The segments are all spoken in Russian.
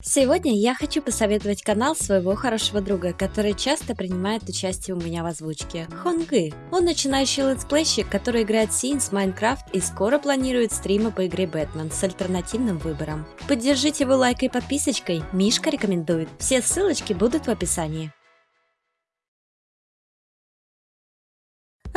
Сегодня я хочу посоветовать канал своего хорошего друга, который часто принимает участие у меня в озвучке. Хонгы. Он начинающий летсплейщик, который играет Sims, Minecraft и скоро планирует стримы по игре Бэтмен с альтернативным выбором. Поддержите его лайкой и подписочкой, Мишка рекомендует. Все ссылочки будут в описании.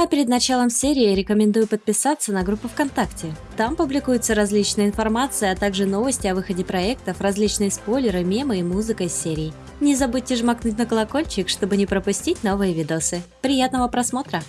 А перед началом серии рекомендую подписаться на группу ВКонтакте. Там публикуется различная информация, а также новости о выходе проектов, различные спойлеры, мемы и музыка из серий. Не забудьте жмакнуть на колокольчик, чтобы не пропустить новые видосы. Приятного просмотра!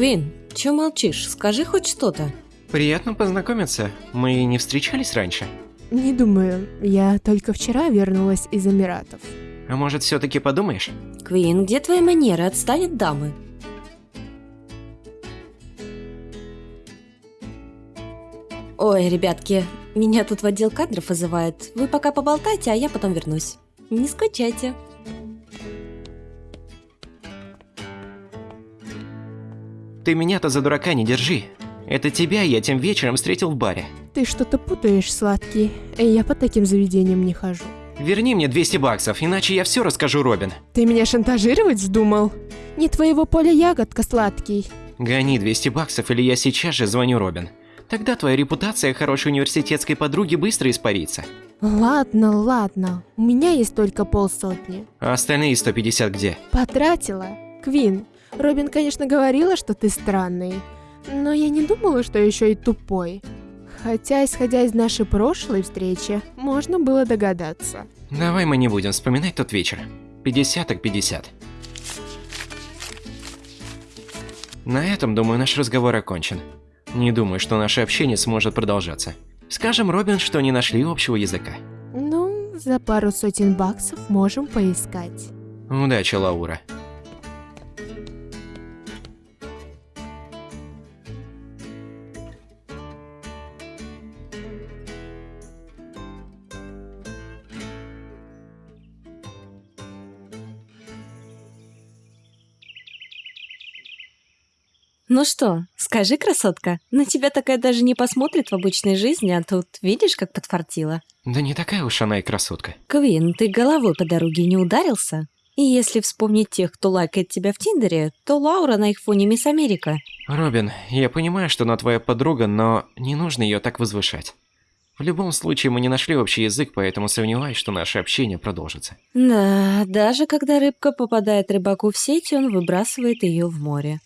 Квин, чё молчишь? Скажи хоть что-то. Приятно познакомиться. Мы не встречались раньше? Не думаю. Я только вчера вернулась из Эмиратов. А может, все-таки подумаешь? Квин, где твои манеры? Отстань от дамы. Ой, ребятки, меня тут в отдел кадров вызывают. Вы пока поболтайте, а я потом вернусь. Не скучайте. Ты меня-то за дурака не держи. Это тебя я тем вечером встретил в баре. Ты что-то путаешь, сладкий. Я по таким заведениям не хожу. Верни мне 200 баксов, иначе я все расскажу Робин. Ты меня шантажировать вздумал? Не твоего поля ягодка, сладкий. Гони 200 баксов, или я сейчас же звоню Робин. Тогда твоя репутация хорошей университетской подруги быстро испарится. Ладно, ладно. У меня есть только полсотни. А остальные 150 где? Потратила. Квин, Робин, конечно, говорила, что ты странный, но я не думала, что еще и тупой. Хотя, исходя из нашей прошлой встречи, можно было догадаться. Давай мы не будем вспоминать тот вечер. 50 так 50. На этом, думаю, наш разговор окончен. Не думаю, что наше общение сможет продолжаться. Скажем, Робин, что не нашли общего языка. Ну, за пару сотен баксов можем поискать. Удачи, Лаура. Ну что, скажи, красотка, на тебя такая даже не посмотрит в обычной жизни, а тут видишь, как подфартила? Да не такая уж она и красотка. Квин, ты головой по дороге не ударился? И если вспомнить тех, кто лайкает тебя в Тиндере, то Лаура на их фоне Мисс Америка. Робин, я понимаю, что она твоя подруга, но не нужно ее так возвышать. В любом случае, мы не нашли общий язык, поэтому сомневаюсь, что наше общение продолжится. Да, даже когда рыбка попадает рыбаку в сеть, он выбрасывает ее в море.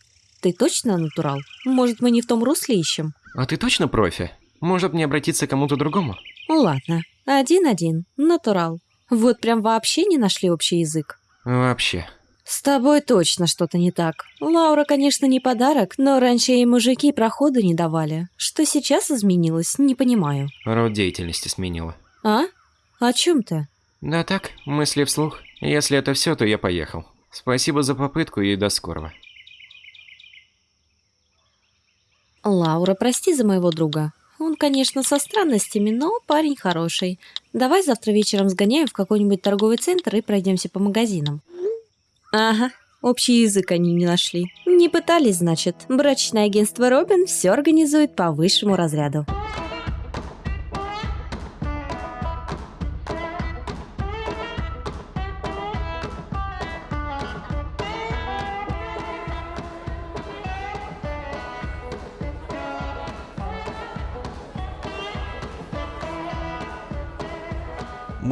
Ты точно натурал? Может, мы не в том русле ищем? А ты точно профи? Может, мне обратиться к кому-то другому? Ну ладно. Один-один. Натурал. Вот прям вообще не нашли общий язык. Вообще. С тобой точно что-то не так. Лаура, конечно, не подарок, но раньше ей мужики проходу не давали. Что сейчас изменилось, не понимаю. Род деятельности сменила. А? О чем ты? Да так, мысли вслух. Если это все, то я поехал. Спасибо за попытку и до скорого. Лаура, прости за моего друга. Он, конечно, со странностями, но парень хороший. Давай завтра вечером сгоняем в какой-нибудь торговый центр и пройдемся по магазинам. Ага, общий язык они не нашли. Не пытались, значит. Брачное агентство Робин все организует по высшему разряду.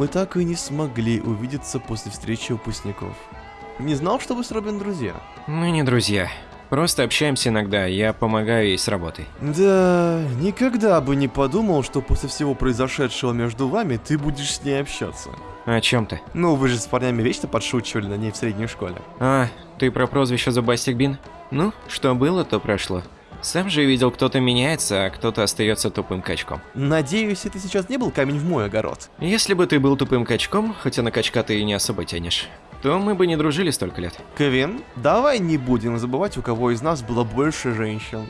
Мы так и не смогли увидеться после встречи выпускников. Не знал, что вы с Робин друзья. Мы не друзья. Просто общаемся иногда, я помогаю ей с работой. Да, никогда бы не подумал, что после всего произошедшего между вами ты будешь с ней общаться. О чем ты? Ну, вы же с парнями вечно подшучивали на ней в средней школе. А, ты про прозвище Зубастик Бин? Ну, что было, то прошло. Сам же видел, кто-то меняется, а кто-то остается тупым качком. Надеюсь, это сейчас не был камень в мой огород. Если бы ты был тупым качком, хотя на качка ты и не особо тянешь, то мы бы не дружили столько лет. Кевин, давай не будем забывать, у кого из нас было больше женщин.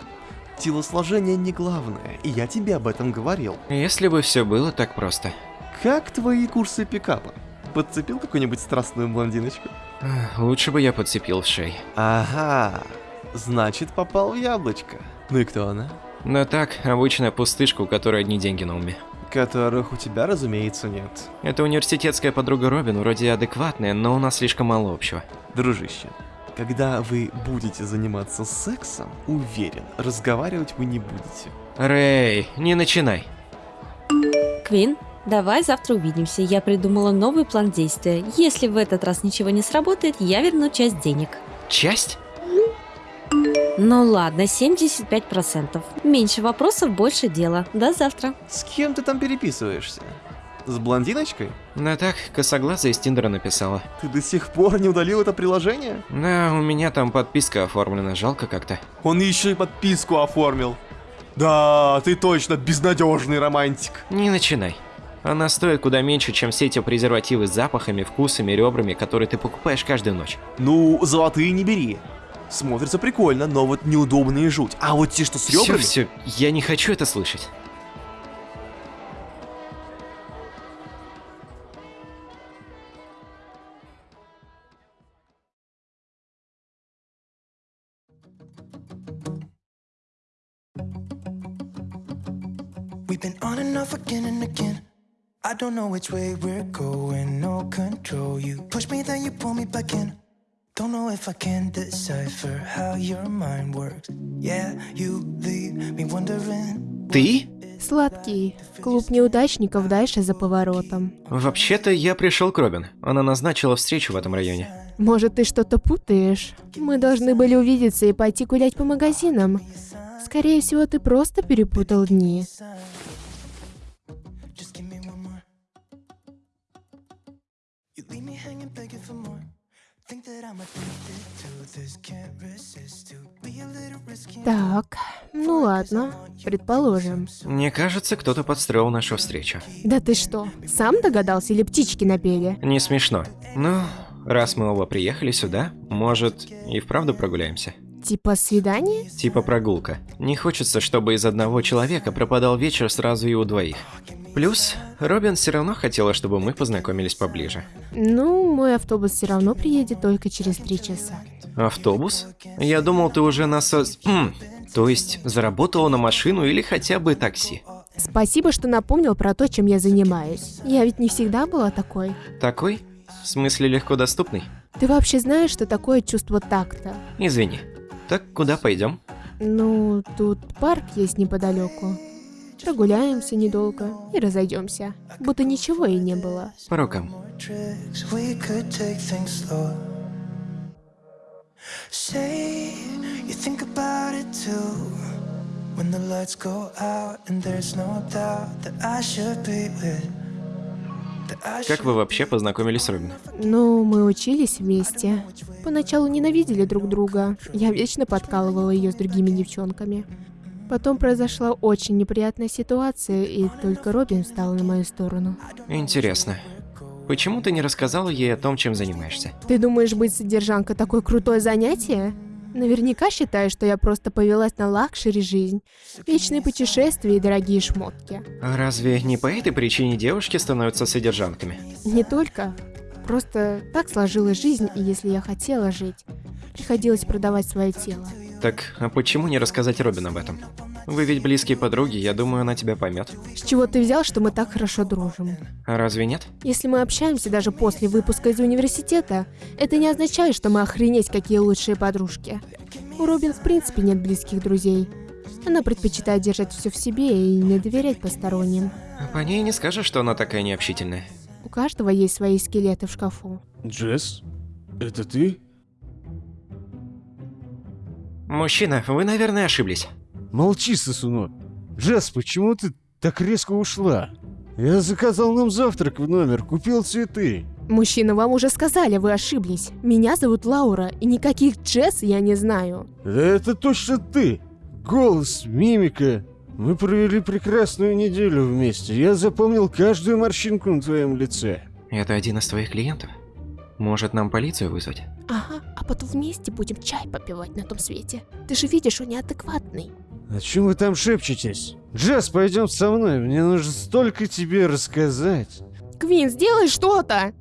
Телосложение не главное, и я тебе об этом говорил. Если бы все было так просто. Как твои курсы пикапа? Подцепил какую-нибудь страстную блондиночку? Лучше бы я подцепил в шеи. Ага, значит попал в яблочко. Ну и кто она? Да так, обычная пустышка, у которой одни деньги на уме. Которых у тебя, разумеется, нет. Это университетская подруга Робин, вроде адекватная, но у нас слишком мало общего. Дружище, когда вы будете заниматься сексом, уверен, разговаривать вы не будете. Рэй, не начинай. Квин, давай завтра увидимся. Я придумала новый план действия. Если в этот раз ничего не сработает, я верну часть денег. Часть? Ну ладно, 75%. Меньше вопросов, больше дела. До завтра. С кем ты там переписываешься? С блондиночкой? Да так, косоглазая из Тиндера написала. Ты до сих пор не удалил это приложение? Да, у меня там подписка оформлена, жалко как-то. Он еще и подписку оформил. Да, ты точно безнадежный романтик. Не начинай. Она стоит куда меньше, чем все эти презервативы с запахами, вкусами, ребрами, которые ты покупаешь каждую ночь. Ну, золотые не бери. Смотрится прикольно, но вот неудобные жуть. А вот те, что с Все, ребрами... все, я не хочу это слышать. We've been on and off again and again. I don't know which way we're going, no control. You push me, then you pull me back in. Don't know if I can decipher how your mind works. Yeah, you leave me wondering. Ты? Сладкий. Клуб неудачников дальше за поворотом. Вообще-то я пришел к Робин. Она назначила встречу в этом районе. Может, ты что-то путаешь? Мы должны были увидеться и пойти гулять по магазинам. Скорее всего, ты просто перепутал дни. Ну ладно, предположим. Мне кажется, кто-то подстроил нашу встречу. Да ты что, сам догадался или птички напели? Не смешно. Ну, раз мы оба приехали сюда, может, и вправду прогуляемся? Типа свидание? Типа прогулка. Не хочется, чтобы из одного человека пропадал вечер сразу и у двоих. Плюс, Робин все равно хотела, чтобы мы познакомились поближе. Ну, мой автобус все равно приедет только через три часа. Автобус? Я думал, ты уже насос... М, то есть, заработала на машину или хотя бы такси. Спасибо, что напомнил про то, чем я занимаюсь. Я ведь не всегда была такой. Такой? В смысле легко доступный? Ты вообще знаешь, что такое чувство такта? Извини. Так куда пойдем? Ну, тут парк есть неподалеку. Прогуляемся недолго и разойдемся. Будто ничего и не было. По рукам. Say you think about it too. When the lights go out and there's no doubt that I should be with. Как вы вообще познакомились с Робин? Ну, мы учились вместе. Поначалу ненавидели друг друга. Я вечно подкалывала ее с другими девчонками. Потом произошла очень неприятная ситуация, и только Робин встал на мою сторону. Интересно. Почему ты не рассказала ей о том, чем занимаешься? Ты думаешь, быть содержанкой такое крутое занятие? Наверняка считаешь, что я просто повелась на luxury жизнь, вечные путешествия и дорогие шмотки. А разве не по этой причине девушки становятся содержанками? Не только. Просто так сложилась жизнь, и если я хотела жить, приходилось продавать свое тело. Так, а почему не рассказать Робин об этом? Вы ведь близкие подруги, я думаю, она тебя поймет. С чего ты взял, что мы так хорошо дружим? А разве нет? Если мы общаемся даже после выпуска из университета, это не означает, что мы охренеть какие лучшие подружки. У Робин в принципе нет близких друзей. Она предпочитает держать все в себе и не доверять посторонним. По ней не скажешь, что она такая необщительная. У каждого есть свои скелеты в шкафу. Джесс? Это ты? Мужчина, вы, наверное, ошиблись. Молчи, сосунок. Джесс, почему ты так резко ушла? Я заказал нам завтрак в номер, купил цветы. Мужчина, вам уже сказали, вы ошиблись. Меня зовут Лаура, и никаких Джесс я не знаю. Это точно ты. голос, мимика. Мы провели прекрасную неделю вместе. Я запомнил каждую морщинку на твоем лице. Это один из твоих клиентов? Может, нам полицию вызвать? Ага, а потом вместе будем чай попивать на том свете. Ты же видишь, он неадекватный. О чем вы там шепчетесь? Джаз, пойдем со мной. Мне нужно столько тебе рассказать. Квин, сделай что-то!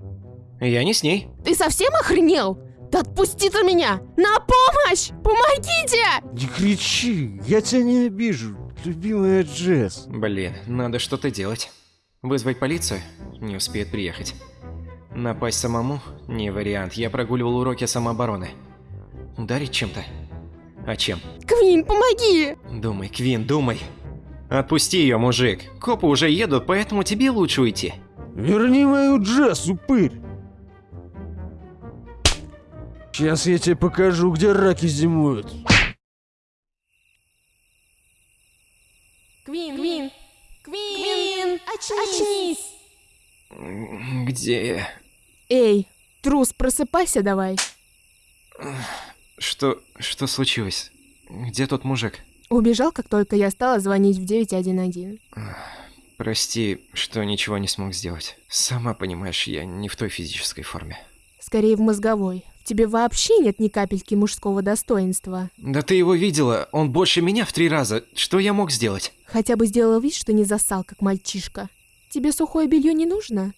Я не с ней. Ты совсем охренел? Да отпусти ты меня! На помощь! Помогите! Не кричи, я тебя не обижу, любимая Джесс. Блин, надо что-то делать. Вызвать полицию? Не успеет приехать. Напасть самому? Не вариант. Я прогуливал уроки самообороны. Ударить чем-то? А чем? Квин, помоги! Думай, Квин, думай. Отпусти ее, мужик. Копы уже едут, поэтому тебе лучше уйти. Верни мою Джесс, упырь. Сейчас я тебе покажу, где раки зимуют. Квин, Квин, Квин, очнись! Где я? Эй, трус, просыпайся давай. Что... что случилось? Где тот мужик? Убежал, как только я стала звонить в 911. Прости, что ничего не смог сделать. Сама понимаешь, я не в той физической форме. Скорее в мозговой. В тебе вообще нет ни капельки мужского достоинства. Да ты его видела, он больше меня в три раза. Что я мог сделать? Хотя бы сделал вид, что не засал, как мальчишка. Тебе сухое белье не нужно?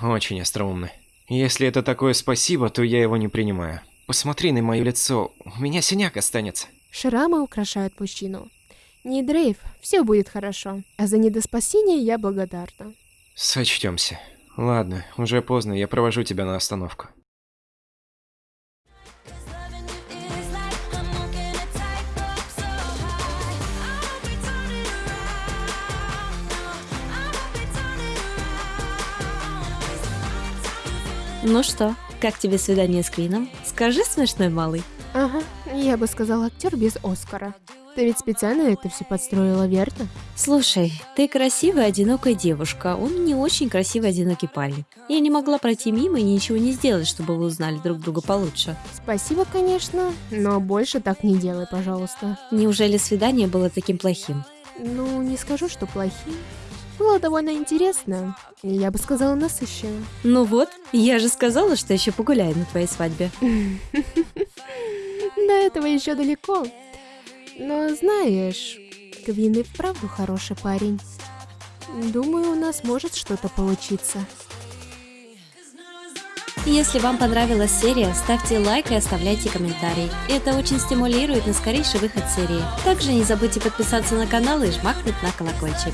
Очень остроумно. Если это такое спасибо, то я его не принимаю. Посмотри на мое лицо, у меня синяк останется. Шрамы украшают мужчину. Не дрейф, все будет хорошо. А за недоспасение я благодарна. Сочтемся. Ладно, уже поздно, я провожу тебя на остановку. Ну что, как тебе свидание с Квином? Скажи, смешной малый. Ага, я бы сказала актер без Оскара. Ты ведь специально это все подстроила, верно? Слушай, ты красивая, одинокая девушка, он не очень красивый, одинокий парень. Я не могла пройти мимо и ничего не сделать, чтобы вы узнали друг друга получше. Спасибо, конечно, но больше так не делай, пожалуйста. Неужели свидание было таким плохим? Ну, не скажу, что плохим. Было довольно интересно. Я бы сказала, насыщенно. Ну вот, я же сказала, что еще погуляю на твоей свадьбе. До этого еще далеко. Но знаешь, Квин и вправду хороший парень. Думаю, у нас может что-то получиться. Если вам понравилась серия, ставьте лайк и оставляйте комментарий. Это очень стимулирует на скорейший выход серии. Также не забудьте подписаться на канал и жмакнуть на колокольчик.